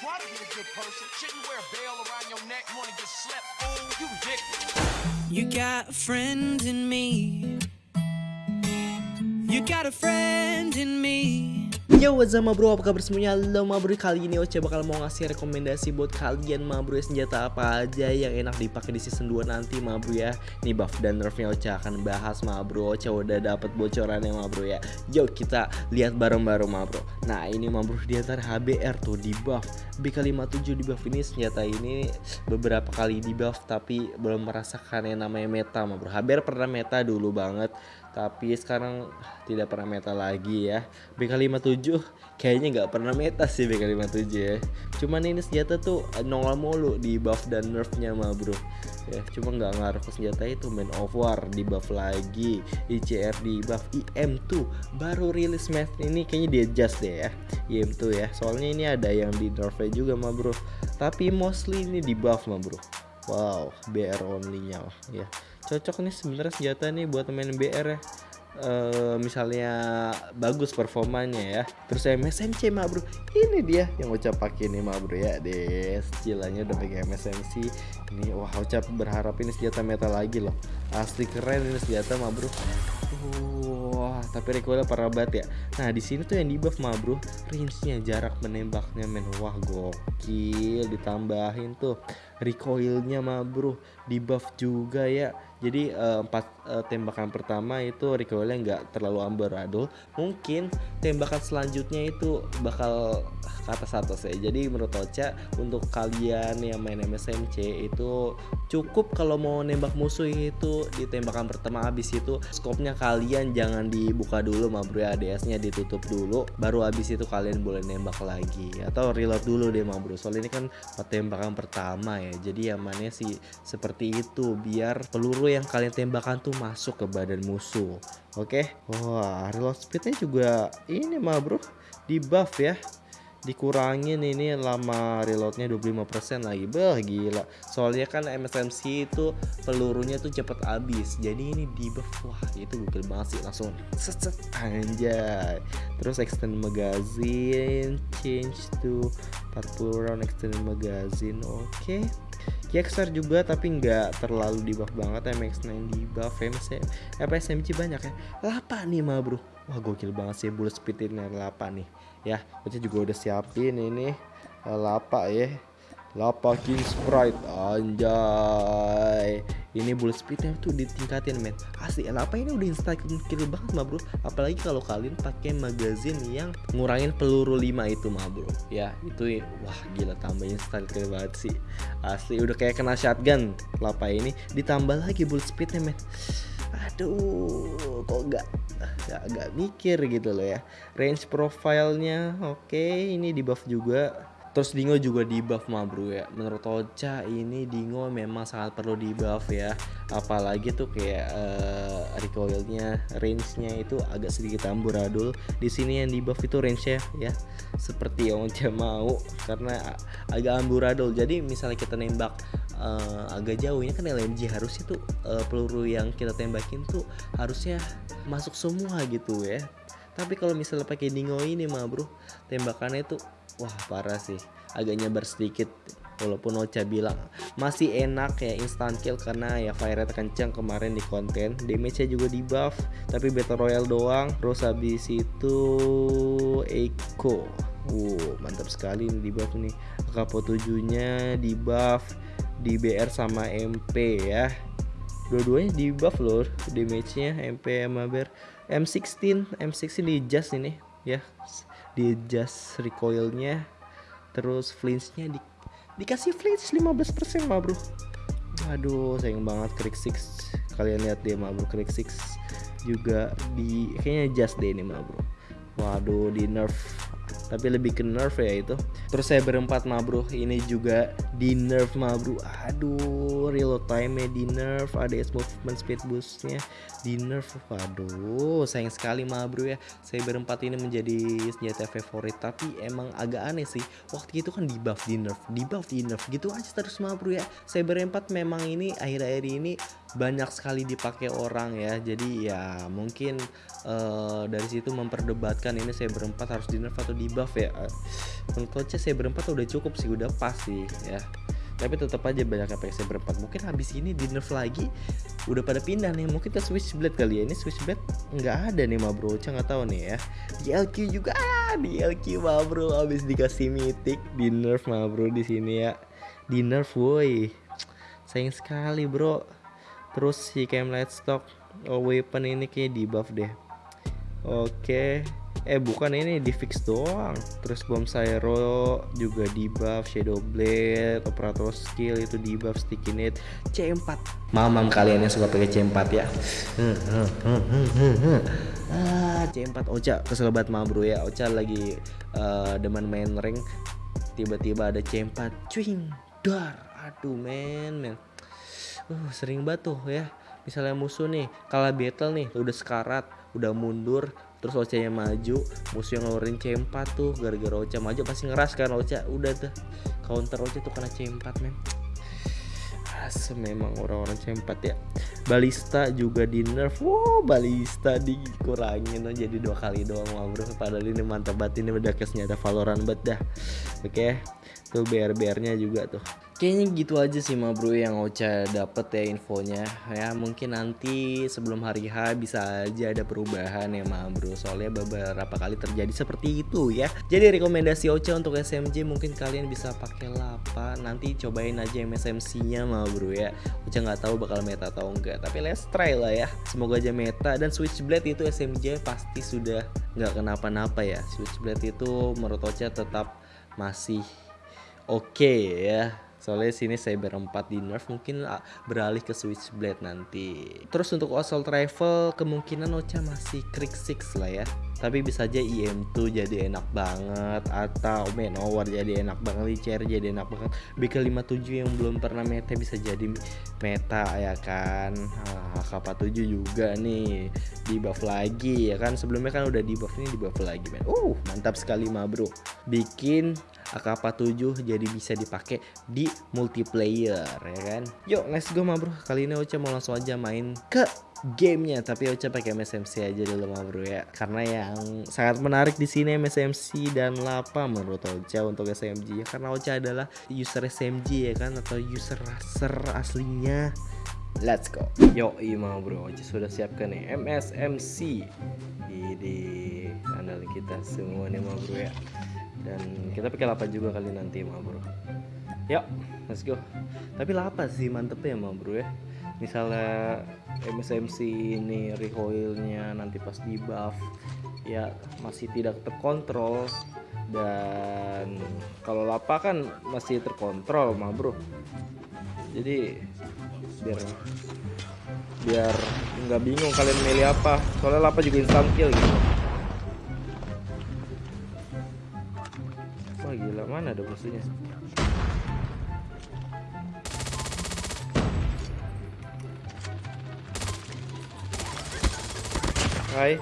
try to be a good person. Shouldn't wear a around your neck, wanna get slept. You ridiculous. You got a friend in me. You got a friend in me. Yo what's up bro? Apa kabar semuanya? Halo bro. Kali ini Oce bakal mau ngasih rekomendasi buat kalian ma bro Senjata apa aja yang enak dipakai di season 2 nanti ma bro ya. Nih buff dan nerfnya Oce akan bahas ma bro. Oce udah dapet bocorannya ma bro ya. Yuk kita lihat bareng-bareng ma bro. Nah ini ma bro di antara HBR tuh di buff. BK57 di buff ini senjata ini beberapa kali di buff Tapi belum merasakan yang namanya meta ma bro. HBR pernah meta dulu banget tapi sekarang tidak pernah meta lagi ya. BK57 kayaknya nggak pernah meta sih BK57 ya. Cuman ini senjata tuh nongol mulu di buff dan nerfnya mah bro. Ya cuma nggak ngaruh ke senjata itu main of war di buff lagi. ICR di buff IM2 baru rilis match ini kayaknya dia adjust deh ya IM2 ya. Soalnya ini ada yang di nerfnya juga mah bro. Tapi mostly ini di buff mah bro. Wow, BR only nya ya. Cocok nih sebenarnya senjata nih buat main BR ya. Uh, misalnya bagus performanya ya. Terus MSMC mah bro. Ini dia yang ucap pakai nih mah bro ya deh cilanya udah pakai MSMC ini wah ucap berharap ini senjata meta lagi loh. Asli keren ini senjata mah bro. Wah tapi recoilnya parah banget ya. Nah di sini tuh yang di buff mah bro range-nya jarak menembaknya men. Wah gokil ditambahin tuh recoilnya mah bro di buff juga ya. Jadi uh, empat uh, tembakan pertama itu recoilnya nggak terlalu amburadul mungkin tembakan selanjutnya itu bakal ke atas atas ya. Jadi menurut Ocha untuk kalian yang main MSMC itu cukup kalau mau nembak musuh itu di tembakan pertama. Habis itu skopnya kalian jangan dibuka dulu ma bro ya ADS nya ditutup dulu baru habis itu kalian boleh nembak lagi. Atau reload dulu deh ma bro soalnya ini kan tembakan pertama ya jadi amannya sih seperti itu biar peluru yang kalian tembakan tuh masuk ke badan musuh. Oke? Okay? wah reload speednya juga ini mah bro. Di buff ya dikurangin ini lama reloadnya 25% lagi. Beh gila. Soalnya kan MSMC itu pelurunya tuh cepet habis. Jadi ini di wah itu gokil banget sih langsung set set anjay. Terus extend magazine change to 40 round extend magazine oke. Okay. Kickstar juga tapi nggak terlalu di buff banget MX9 di buff MC apa SMG banyak ya. Lapa nih mah bro wah gokil banget sih bullet speed ini lapa nih. Ya berarti juga udah siapin ini lapa ya. Lapa king sprite anjay. Ini bullet speednya tuh ditingkatin men. Asli lapa ini udah instant kill banget mah bro. Apalagi kalau kalian pakai magazine yang ngurangin peluru 5 itu mah bro. Ya itu wah gila tambah instant kill banget sih. Asli udah kayak kena shotgun. Lapa ini ditambah lagi bullet speednya men. Aduh kok gak agak mikir gitu loh ya. Range profilnya oke okay, ini di buff juga. Terus Dingo juga di buff mah bro ya. Menurut Ocha ini Dingo memang sangat perlu di buff ya. Apalagi tuh kayak uh, recoilnya Range-nya itu agak sedikit amburadul. Di sini yang di buff itu range-nya ya Seperti yang Ocha mau Karena agak amburadul. Jadi misalnya kita nembak uh, agak jauhnya kan LMG harusnya tuh uh, peluru yang kita tembakin tuh harusnya masuk semua gitu ya. Tapi kalau misalnya pakai dingo ini mah bro tembakannya tuh wah parah sih. Agak nyebar sedikit walaupun Ocha bilang masih enak ya instant kill karena ya fire rate kencang kemarin di konten. Damage nya juga di buff tapi battle royale doang. Terus habis itu Echo Wow mantap sekali nih di buff nih. Kapo 7 nya di buff di BR sama MP ya dua-duanya di buff loh damage nya MP sama BR M16 M16 di adjust ini ya. Di adjust recoilnya terus flinchnya di, dikasih flinch 15% mah bro. Aduh sayang banget Krik 6 kalian lihat deh mah bro. Krik 6 juga di kayaknya adjust deh ini mah bro. Waduh di nerf tapi lebih ke nerf ya itu. Terus saya berempat mah bro ini juga di nerf mah bro aduh reload time nya di nerf ada movement speed boostnya di nerf waduh sayang sekali mah bro ya. Saya berempat ini menjadi senjata favorit tapi emang agak aneh sih. Waktu itu kan di buff di nerf di buff di nerf gitu aja terus mah bro ya. Saya berempat memang ini akhir-akhir ini banyak sekali dipakai orang ya. Jadi ya mungkin eh, dari situ memperdebatkan ini saya berempat harus di nerf atau di buff ya. Menurut saya berempat udah cukup sih udah pas sih ya. Tapi tetap aja banyak yang saya berempat. Mungkin habis ini di nerf lagi udah pada pindah nih. Mungkin ke switchblade kali ya. Ini switchblade nggak ada nih ma bro. Nggak tahu nih ya. Di LQ juga di LQ ma bro. Habis dikasih mythic di nerf ma bro di sini ya. Di nerf woi. Sayang sekali bro terus si cam light stock oh, weapon ini kayak di buff deh. Oke. Eh bukan ini di fix doang. Terus bom Syro juga di buff shadow blade operator skill itu di buff sticky net C4 mamam kalian yang suka pakai C4 ya. Ah C4 Ocha. Kesel banget mah bro ya. Ocha lagi eh, demen main ring tiba-tiba ada C4 cuing dar. Aduh men men uh, sering tuh ya. Misalnya musuh nih kalah battle nih udah sekarat udah mundur terus Ocha nya maju musuh yang ngeluarin C4 tuh gara-gara Ocha maju pasti ngeras kan Ocha udah tuh. Counter Ocha tuh kena C4 men. Asem memang orang-orang C4 ya. Balista juga di nerf. Wow balista dikurangin oh, jadi dua kali doang wah bro Padahal ini mantap banget ini udah kayak senjata Valorant banget Oke Tuh BR-BR nya juga tuh. Kayaknya gitu aja sih ma bro yang Ocha dapet ya infonya. Ya mungkin nanti sebelum hari H bisa aja ada perubahan ya ma bro. Soalnya beberapa kali terjadi seperti itu ya. Jadi rekomendasi Ocha untuk SMG mungkin kalian bisa pakai lapa. Nanti cobain aja MSMC nya ma bro ya. Ocha nggak tahu bakal meta atau enggak Tapi let's try lah ya. Semoga aja meta. Dan Switchblade itu SMG pasti sudah nggak kenapa-napa ya. Switchblade itu menurut Ocha tetap masih oke ya soalnya sini saya berempat di nerf mungkin ah, beralih ke switchblade nanti. Terus untuk assault rifle kemungkinan Ocha masih Krieg 6 lah ya tapi bisa aja IM2 jadi enak banget atau Manowar jadi enak banget Licer jadi enak banget. BK57 yang belum pernah meta bisa jadi meta ya kan? Ah, AK47 juga nih. Di buff lagi ya kan? Sebelumnya kan udah di buff ini di buff lagi men. Uh mantap sekali ma bro. Bikin AK47 jadi bisa dipakai di multiplayer ya kan? Yuk let's go ma bro. Kali ini Ocha mau langsung aja main ke gamenya tapi Ocha pakai MSMC aja dulu ma bro ya karena yang sangat menarik di sini MSMC dan Lapa menurut Ocha untuk SMG ya karena Ocha adalah user SMG ya kan atau user racer aslinya Let's go. Yo, mau bro, Ocha sudah siapkan nih MSMC. Ini andalan kita semua nih mau bro ya. Dan kita pakai lapa juga kali nanti mau bro. Yuk, let's go. Tapi lapa sih mantepnya mau bro ya. Misalnya MSMC ini recoilnya nanti pas di buff ya masih tidak terkontrol. Dan kalau lapa kan masih terkontrol mah bro. Jadi biar biar nggak bingung kalian milih apa. Soalnya lapa juga instant kill gitu. Wah gila mana ada musuhnya Hai.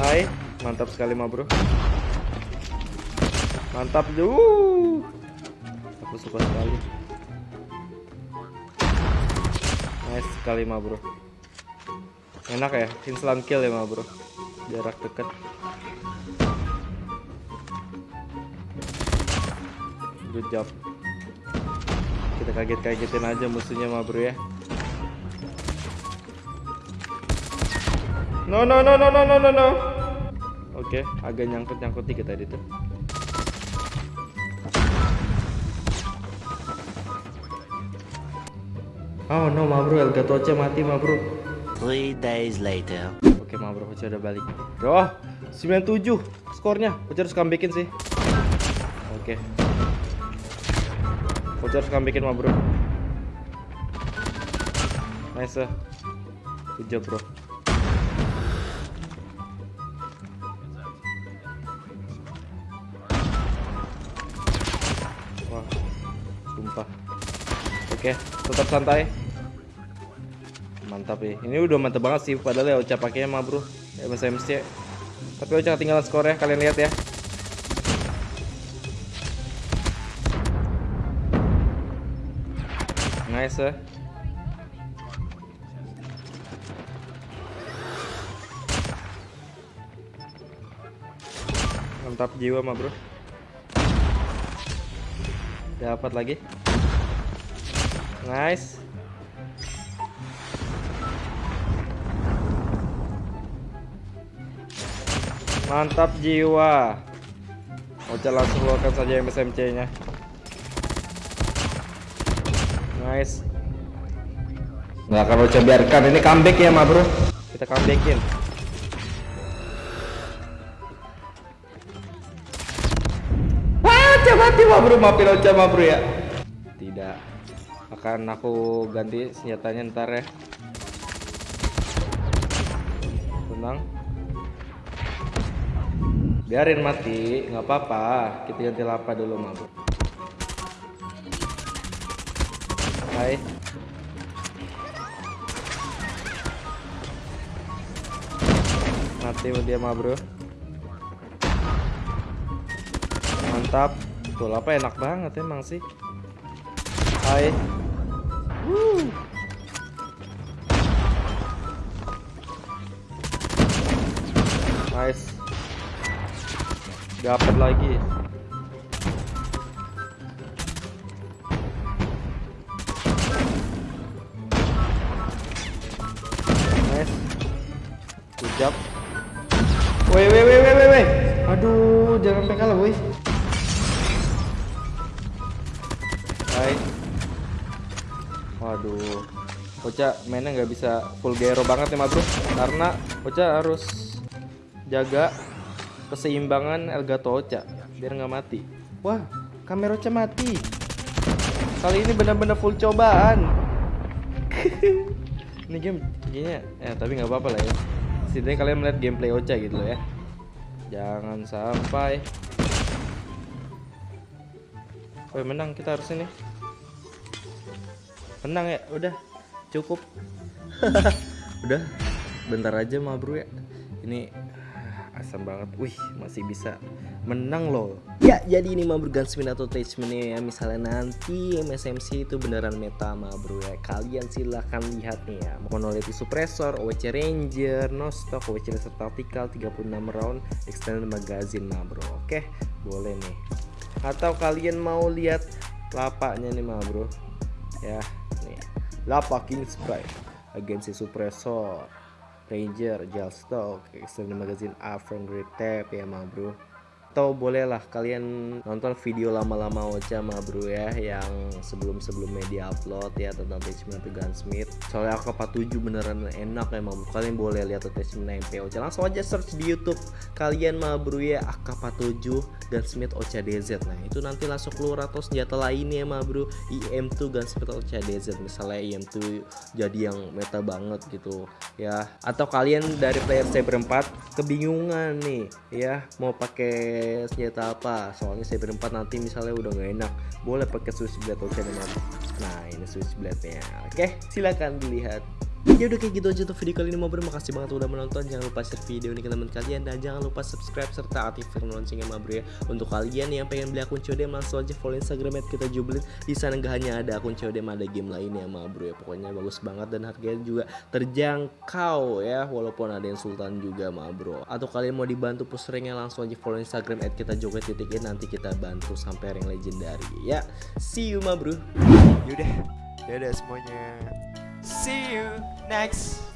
Hai. Mantap sekali ma bro. Mantap tuh aku suka sekali. Nice sekali ma bro. Enak ya instant kill ya ma bro. Jarak dekat. Good job kita kaget-kagetin aja musuhnya ma bro ya. No no no no no no no no. Oke agak nyangkut nyangkut dikit tadi tuh. Oh no ma bro, Elgato Ocha mati ma bro. Three days later. Oke ma bro, Ocha udah balik. Oh, 97 skornya. Ocha harus comebackin sih. Oke Ocha harus comebackin ma bro Nice Good job bro Wah, sumpah Oke, tetap santai. Mantap ya. Ini udah mantap banget sih padahal ya Ocha pakainya mah, Bro. MSMC. Tapi Ocha ketinggalan skor ya, kalian lihat ya. Nice. Mantap jiwa mah bro. Dapat lagi. Nice. Mantap jiwa. Ocha langsung keluarkan saja MSMC-nya. Nice. Nggak akan Ocha biarkan ini comeback ya, ma bro. Kita comebackin. Wah, Ocha mati ma bro, maafin Ocha ma bro ya. Tidak. Akan aku ganti senjatanya ntar ya. Tenang. Biarin mati, nggak apa-apa. Kita ganti lapa dulu, ma bro. Mati dia mah bro. Mantap. Tuh apa enak banget emang sih. Hai. Wuh. Nice. Dapat lagi. Nice. Good. Woi, woi, woi, woi, woi. Aduh, jangan sampai kalah, woi. Hai. Waduh. Ocha mainnya nggak bisa full gero banget ya, bro. Karena Ocha harus jaga keseimbangan Elgato Ocha biar nggak mati. Wah, kamera Ocha mati. Kali ini benar-benar full cobaan. ini game kayaknya ya tapi nggak apa-apa lah ya setidaknya kalian melihat gameplay Ocha gitu loh ya. Jangan sampai. Oh menang kita harus ini menang ya udah. Cukup. Udah. Bentar aja mah bro ya. Ini asam banget. Wih masih bisa menang loh. Ya jadi ini mah Gunsmith atau attachmentnya ya. Misalnya nanti MSMC itu beneran meta mah bro ya. Kalian silahkan lihat nih ya. Monolithic suppressor OWC ranger no stock OWC laser tactical 36 round extended magazine mah bro. Oke boleh nih. Atau kalian mau lihat lapaknya nih mah bro? Ya nih. Lapak king spray agensi suppressor Ranger, Jalstock, Extended Magazine, Afron Great Tab ya mah bro atau bolehlah kalian nonton video lama-lama Ocha mah bro ya yang sebelum-sebelumnya di upload ya tentang attachment to Gunsmith. Soalnya AK47 beneran enak emang. Kalian boleh lihat attachment MP Ocha. Langsung aja search di YouTube kalian mah bro ya AK47 Gunsmith Ocha DZ nah itu nanti langsung keluar atau senjata lainnya mah bro. IM2 Gunsmith Ocha DZ misalnya IM2 jadi yang meta banget gitu ya. Atau kalian dari player saya berempat kebingungan nih ya mau pakai senjata apa. Soalnya saya berempat nanti misalnya udah nggak enak boleh pakai switch blade atau channel nah ini switch blade nya oke silakan dilihat ya udah kayak gitu aja tuh video kali ini mau makasih banget udah menonton. Jangan lupa share video ini ke teman kalian. Dan jangan lupa subscribe serta aktifkan loncengnya mabro ya. Untuk kalian yang pengen beli akun CODM langsung aja follow instagram kita jublin di sana nggak hanya ada akun CODM ada game lainnya mabro ya. Pokoknya bagus banget dan harganya juga terjangkau ya. Walaupun ada yang sultan juga mabro atau kalian mau dibantu push ranknya langsung aja follow instagram at kita joget titik nanti kita bantu sampai rank legendary ya. See you mabro Yaudah, dadah semuanya. See you next